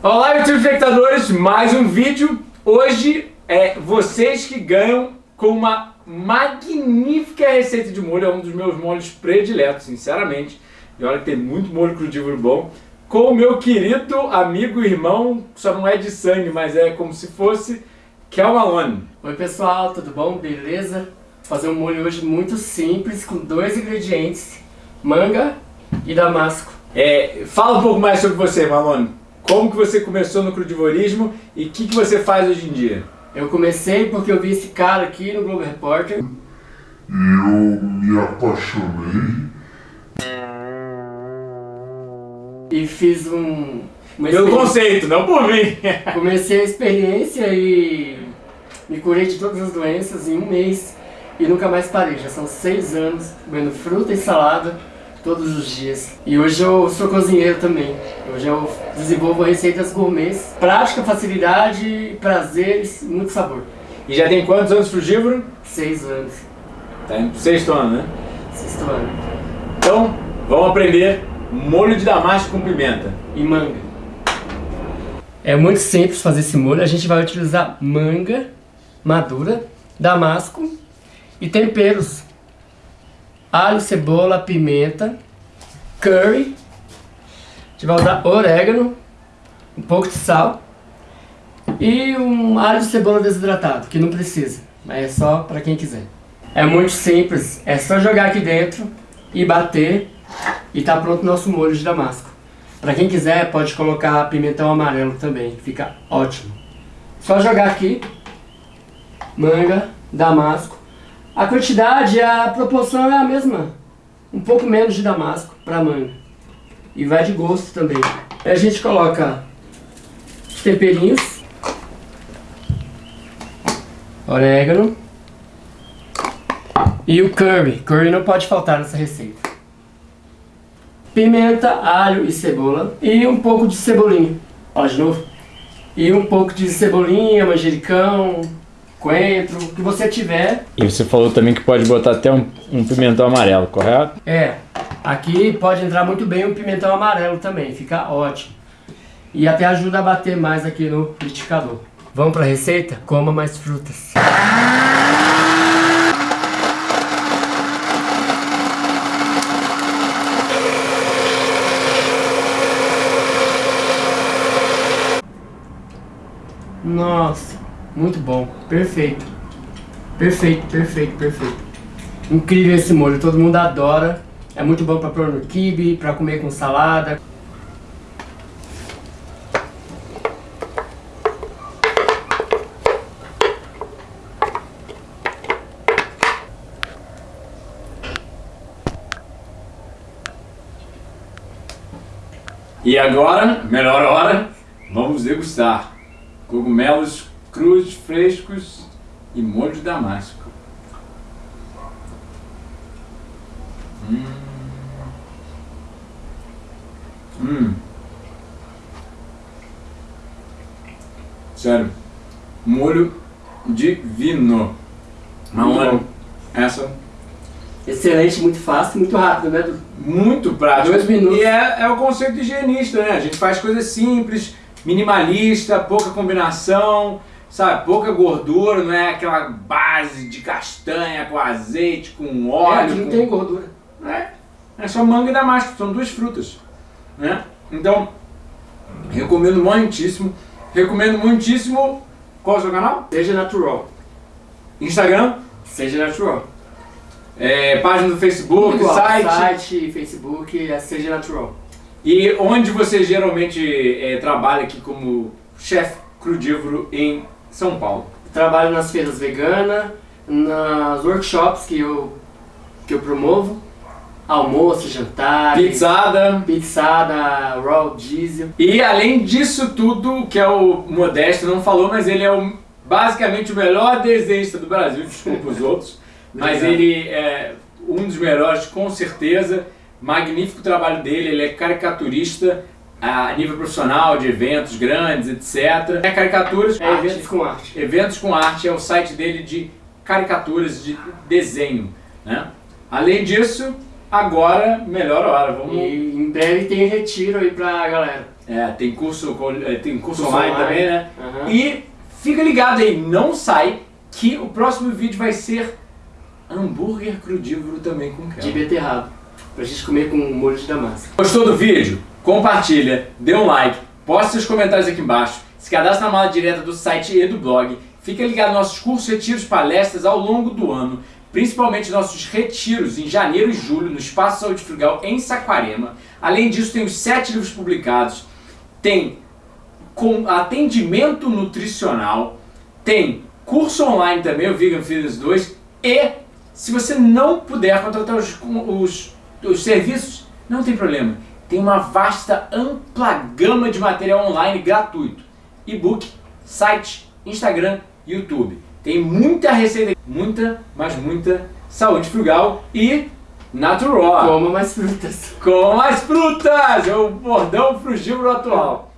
Olá, YouTube espectadores, mais um vídeo. Hoje é vocês que ganham com uma magnífica receita de molho, é um dos meus molhos prediletos, sinceramente. E olha que tem muito molho crudívoro bom. Com o meu querido amigo e irmão, só não é de sangue, mas é como se fosse Kel Malone. Oi pessoal, tudo bom? Beleza? Fazer um molho hoje muito simples, com dois ingredientes, manga e damasco. É, fala um pouco mais sobre você, Malone. Como que você começou no crudivorismo e o que, que você faz hoje em dia? Eu comecei porque eu vi esse cara aqui no Globo Repórter. E eu me apaixonei. E fiz um... Pelo conceito, não por mim. Comecei a experiência e me curei de todas as doenças em um mês. E nunca mais parei, já são seis anos comendo fruta e salada todos os dias. E hoje eu sou cozinheiro também. Hoje eu desenvolvo receitas gourmets, prática, facilidade, prazeres, muito sabor. E já tem quantos anos frugívoro? Seis anos. Tá em sexto ano, né? Sexto ano. Então, vamos aprender molho de damasco com pimenta. E manga. É muito simples fazer esse molho. A gente vai utilizar manga madura, damasco e temperos alho, cebola, pimenta, curry, a gente vai usar orégano, um pouco de sal e um alho e cebola desidratado, que não precisa, mas é só para quem quiser. É muito simples, é só jogar aqui dentro e bater e tá pronto o nosso molho de damasco. Para quem quiser pode colocar pimentão amarelo também, fica ótimo. Só jogar aqui, manga, damasco, a quantidade, a proporção é a mesma. Um pouco menos de damasco para manga. E vai de gosto também. A gente coloca os temperinhos. Orégano. E o curry. Curry não pode faltar nessa receita. Pimenta, alho e cebola. E um pouco de cebolinha. Ó, de novo. E um pouco de cebolinha, manjericão, coentro, o que você tiver. E você falou também que pode botar até um, um pimentão amarelo, correto? É, aqui pode entrar muito bem um pimentão amarelo também, fica ótimo. E até ajuda a bater mais aqui no liquidificador. Vamos para a receita? Coma mais frutas. Nossa, muito bom, perfeito. Perfeito, perfeito, perfeito. Incrível esse molho, todo mundo adora. É muito bom para pôr no quibe, para comer com salada. E agora, melhor hora, vamos degustar cogumelos crus, frescos e molho de damasco. Hum. Hum. Sério. Molho divino. Maona, essa... Excelente, muito fácil, muito rápido, né? Muito prático. Dois minutos. E é, é o conceito higienista, né? A gente faz coisas simples, minimalista, pouca combinação, sabe, pouca gordura, não é aquela base de castanha com azeite, com óleo. É, não com... tem gordura. É, é só manga e damasco, são duas frutas. Né? Então, recomendo muitíssimo. Recomendo muitíssimo. Qual é o seu canal? Seja natural. Instagram? Seja natural. É, página do Facebook, Igual, site. Site, Facebook, é Seja natural. E onde você geralmente é, trabalha aqui como chefe crudívoro em São Paulo? Trabalho nas feiras veganas, nas workshops que eu, que eu promovo, almoço, jantar, Pizzada. pizzada, raw diesel. E além disso tudo, que é o Modesto não falou, mas ele é o, basicamente o melhor desenhista do Brasil, desculpa os outros, mas ele é um dos melhores com certeza, magnífico trabalho dele, ele é caricaturista a nível profissional, de eventos grandes, etc. É caricaturas, É arte. eventos com arte. Eventos com Arte é o site dele de caricaturas de desenho, né? Além disso, agora, melhor hora, vamos... E em breve tem retiro aí pra galera. É, tem curso, é, tem curso, Curso online, online. também, né? Aham. E fica ligado aí, não sai, que o próximo vídeo vai ser hambúrguer crudívoro também com De Kel. beterraba. Pra gente comer com molho de damasco. Gostou do vídeo? Compartilha, dê um like, poste seus comentários aqui embaixo, se cadastre na mala direta do site e do blog, fica ligado nos nossos cursos, retiros, palestras ao longo do ano, principalmente nossos retiros em janeiro e julho no Espaço Saúde Frugal em Saquarema. Além disso, tem os sete livros publicados, tem com atendimento nutricional, tem curso online também, o Vegan Fitness 2, e se você não puder contratar os, os, os serviços, não tem problema. Tem uma vasta, ampla gama de material online gratuito. E-book, site, Instagram, YouTube. Tem muita receita, muita, mas muita saúde frugal e natural. Coma mais frutas. Com mais frutas! É o bordão frugívoro atual.